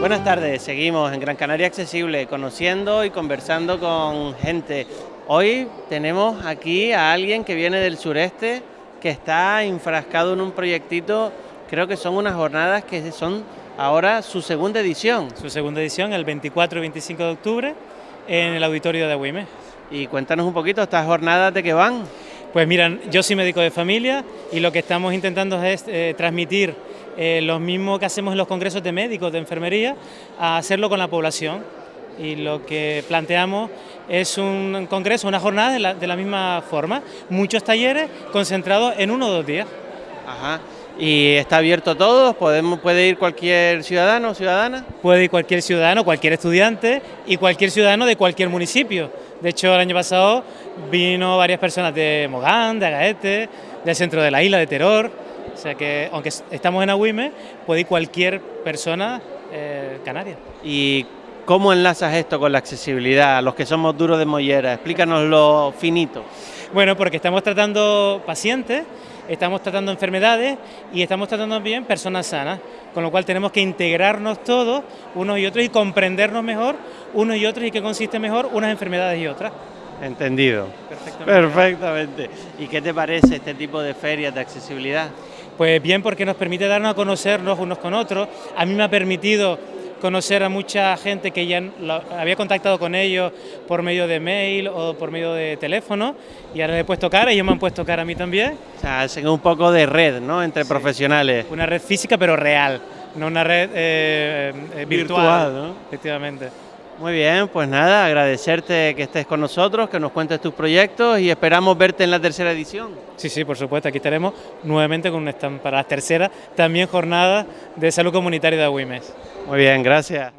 Buenas tardes, seguimos en Gran Canaria Accesible, conociendo y conversando con gente. Hoy tenemos aquí a alguien que viene del sureste, que está enfrascado en un proyectito, creo que son unas jornadas que son ahora su segunda edición. Su segunda edición, el 24 y 25 de octubre, en el auditorio de Agüime. Y cuéntanos un poquito, ¿estas jornadas de qué van? Pues miran, yo soy médico de familia y lo que estamos intentando es eh, transmitir eh, lo mismo que hacemos en los congresos de médicos, de enfermería, a hacerlo con la población. Y lo que planteamos es un congreso, una jornada de la, de la misma forma, muchos talleres concentrados en uno o dos días. Ajá. ¿Y está abierto a todos? ¿Podemos, ¿Puede ir cualquier ciudadano o ciudadana? Puede ir cualquier ciudadano, cualquier estudiante y cualquier ciudadano de cualquier municipio. De hecho, el año pasado vino varias personas de Mogán, de Agaete, del centro de la isla, de Teror. O sea que, aunque estamos en Agüime, puede ir cualquier persona eh, canaria. ¿Y cómo enlazas esto con la accesibilidad? Los que somos duros de mollera, explícanos lo finito. Bueno, porque estamos tratando pacientes, estamos tratando enfermedades y estamos tratando también personas sanas, con lo cual tenemos que integrarnos todos, unos y otros, y comprendernos mejor unos y otros y qué consiste mejor unas enfermedades y otras. Entendido. Perfectamente. Perfectamente. ¿Y qué te parece este tipo de ferias de accesibilidad? Pues bien, porque nos permite darnos a conocernos unos con otros. A mí me ha permitido conocer a mucha gente que ya había contactado con ellos por medio de mail o por medio de teléfono y ahora les he puesto cara y ellos me han puesto cara a mí también. O sea, hacen un poco de red, ¿no?, entre sí. profesionales. Una red física pero real, no una red eh, eh, virtual, virtual ¿no? efectivamente. Muy bien, pues nada, agradecerte que estés con nosotros, que nos cuentes tus proyectos y esperamos verte en la tercera edición. Sí, sí, por supuesto, aquí estaremos nuevamente con un stand para la tercera, también jornada de salud comunitaria de Agüimes. Muy bien, gracias.